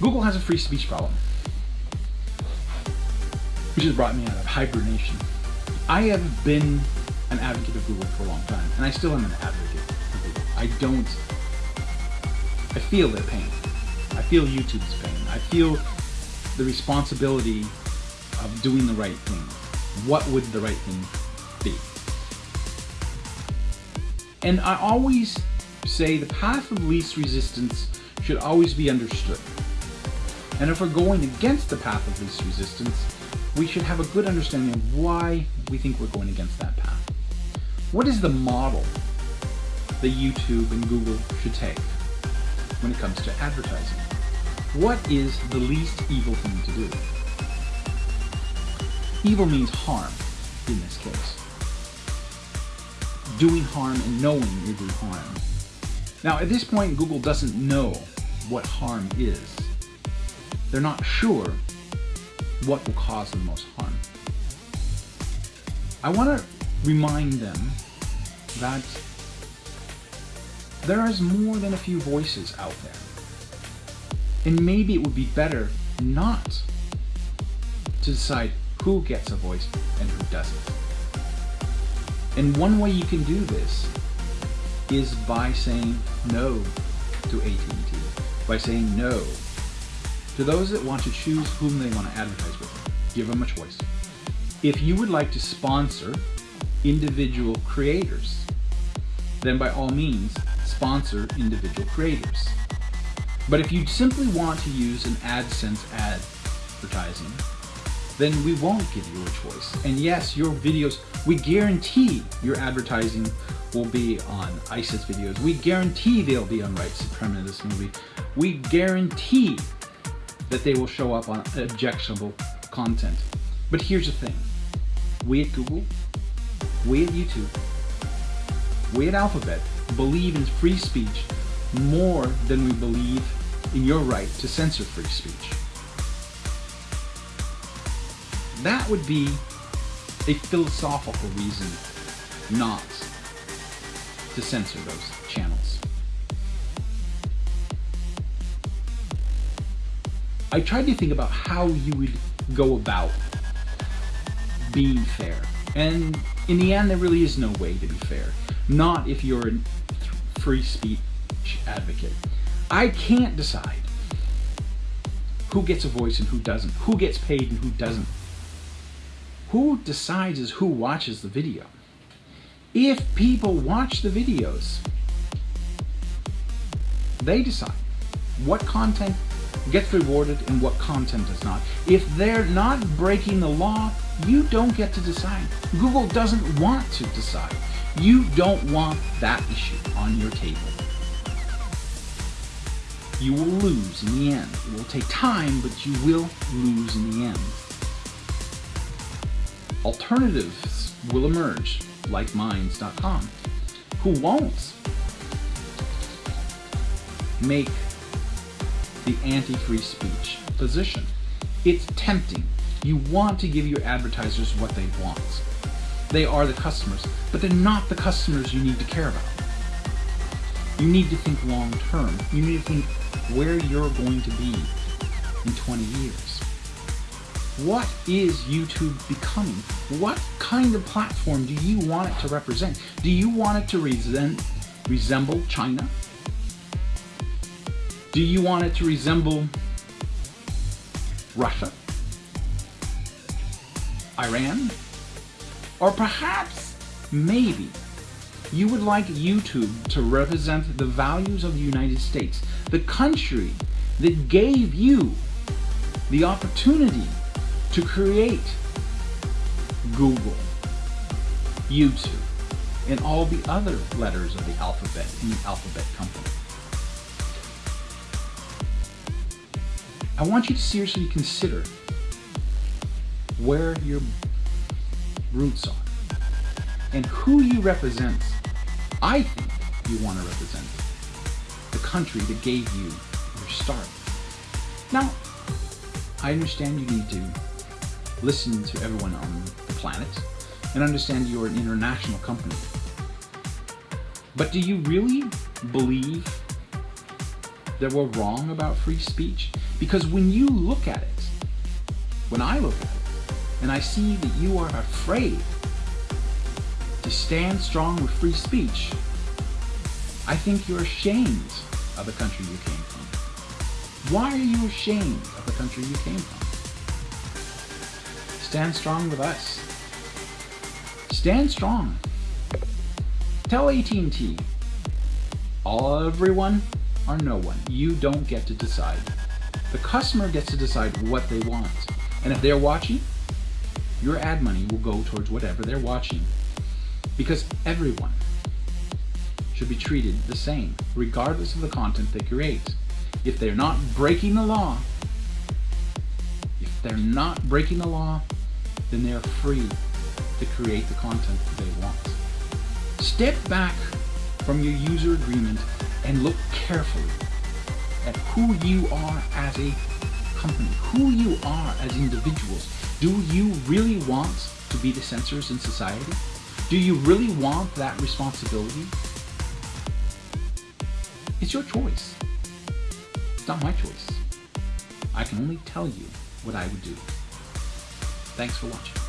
Google has a free speech problem, which has brought me out of hibernation. I have been an advocate of Google for a long time, and I still am an advocate of Google. I don't, I feel their pain. I feel YouTube's pain. I feel the responsibility of doing the right thing. What would the right thing be? And I always say the path of least resistance should always be understood. And if we're going against the path of least resistance, we should have a good understanding of why we think we're going against that path. What is the model that YouTube and Google should take when it comes to advertising? What is the least evil thing to do? Evil means harm in this case. Doing harm and knowing you're harm. Now at this point Google doesn't know what harm is. They're not sure what will cause the most harm. I want to remind them that there is more than a few voices out there. And maybe it would be better not to decide who gets a voice and who doesn't. And one way you can do this is by saying no to AT&T, by saying no to those that want to choose whom they want to advertise with. Give them a choice. If you would like to sponsor individual creators, then by all means, sponsor individual creators. But if you simply want to use an AdSense ad advertising, then we won't give you a choice. And yes, your videos, we guarantee your advertising will be on ISIS videos. We guarantee they'll be on right supremacist movie. We guarantee that they will show up on objectionable content. But here's the thing. We at Google, we at YouTube, we at Alphabet believe in free speech more than we believe in your right to censor free speech. That would be a philosophical reason not to censor those channels. I tried to think about how you would go about being fair. And in the end, there really is no way to be fair. Not if you're a free speech advocate. I can't decide who gets a voice and who doesn't, who gets paid and who doesn't. Who decides is who watches the video. If people watch the videos, they decide what content gets rewarded and what content does not. If they're not breaking the law, you don't get to decide. Google doesn't want to decide. You don't want that issue on your table. You will lose in the end. It will take time, but you will lose in the end. Alternatives will emerge, like Minds.com, who won't make the anti-free speech position. It's tempting. You want to give your advertisers what they want. They are the customers, but they're not the customers you need to care about. You need to think long term. You need to think where you're going to be in 20 years. What is YouTube becoming? What kind of platform do you want it to represent? Do you want it to resemble China? Do you want it to resemble Russia? Iran? Or perhaps, maybe, you would like YouTube to represent the values of the United States, the country that gave you the opportunity to create Google, YouTube, and all the other letters of the alphabet in the alphabet company. I want you to seriously consider where your roots are and who you represent. I think you want to represent the country that gave you your start. Now, I understand you need to listen to everyone on the planet and understand you're an international company. But do you really believe that we're wrong about free speech? Because when you look at it, when I look at it, and I see that you are afraid to stand strong with free speech, I think you're ashamed of the country you came from. Why are you ashamed of the country you came from? Stand strong with us. Stand strong. Tell AT&T, everyone or no one. You don't get to decide. The customer gets to decide what they want. And if they're watching, your ad money will go towards whatever they're watching. Because everyone should be treated the same, regardless of the content they create. If they're not breaking the law, if they're not breaking the law, then they're free to create the content they want. Step back from your user agreement and look carefully at who you are as a company, who you are as individuals. Do you really want to be the censors in society? Do you really want that responsibility? It's your choice. It's not my choice. I can only tell you what I would do. Thanks for watching.